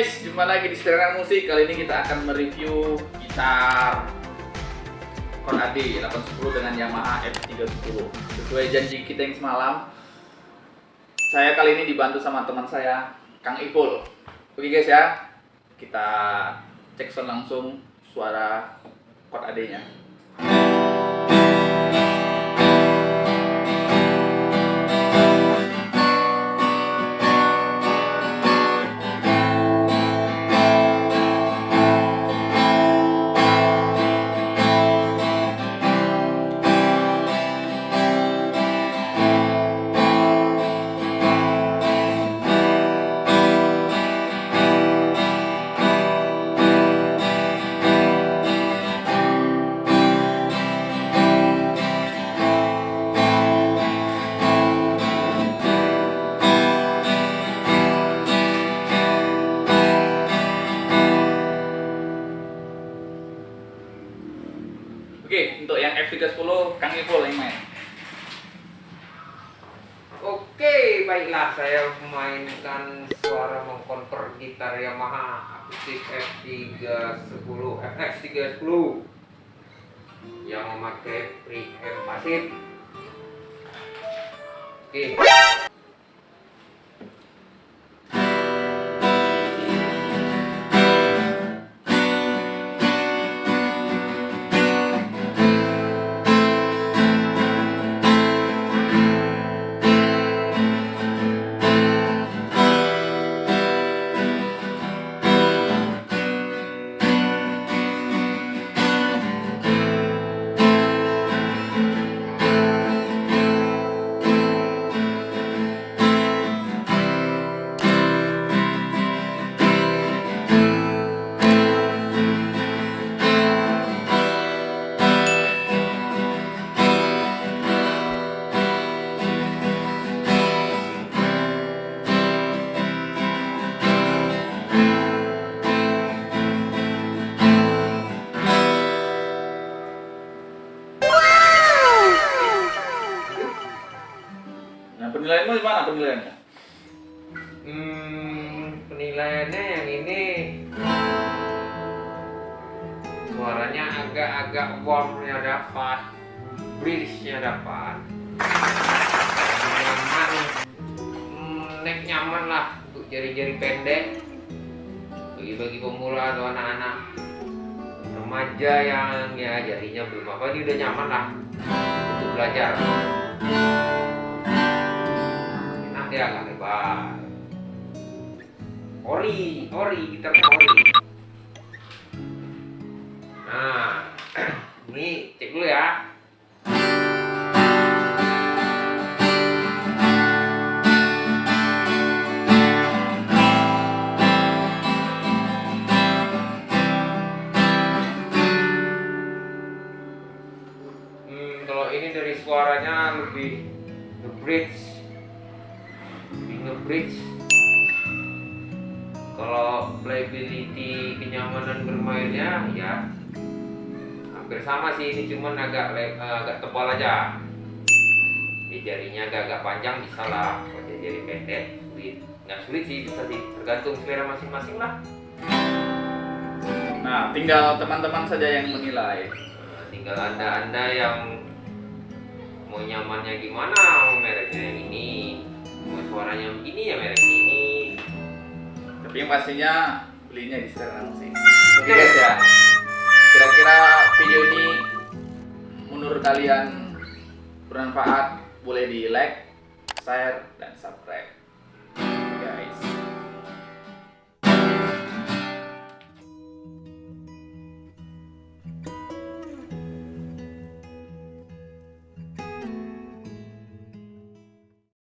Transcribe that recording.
guys, jumpa lagi di Seteran Musik. Kali ini kita akan mereview gitar Korn AD 810 dengan Yamaha F310. Sesuai janji kita yang semalam, saya kali ini dibantu sama teman saya, Kang Ipul. Oke guys ya, kita cek sound langsung suara Korn AD-nya. Untuk yang F310 Kang Ipul yang main. Oke, baiklah saya memainkan suara mengkonver gitar Yamaha akustik F310 FX310 yang memakai preamp pasif. Oke. Penilaianmu gimana penilaiannya? Hmm, penilaiannya yang ini. Suaranya agak-agak warmnya dapat, bridge-nya dapat, nyaman, hmm, neck nyaman lah untuk jari-jari pendek. Bagi-bagi pemula atau anak-anak. Remaja yang ya jarinya belum apa dia udah nyaman lah untuk belajar enak dia agak lebar ori ori gitar ori. Nah ini cek dulu ya. Hmm, kalau ini dari suaranya lebih nge-bridge. lebih nge-bridge kalau playability kenyamanan bermainnya ya hampir sama sih ini cuman agak eh, agak tebal aja. Di jarinya agak-agak panjang bisa lah. Kalau jari pendek sulit. Nggak sulit sih bisa sih. Tergantung selera masing-masing lah. Nah, tinggal teman-teman saja yang menilai. Nah, tinggal anda anda yang mau nyamannya gimana mau mereknya yang ini mau suaranya begini ya mereknya ini Tapi yang pastinya belinya di Seteran Musik. Oke guys ya. Kira-kira video ini menurut kalian bermanfaat? Boleh di like, share, dan subscribe. Guys.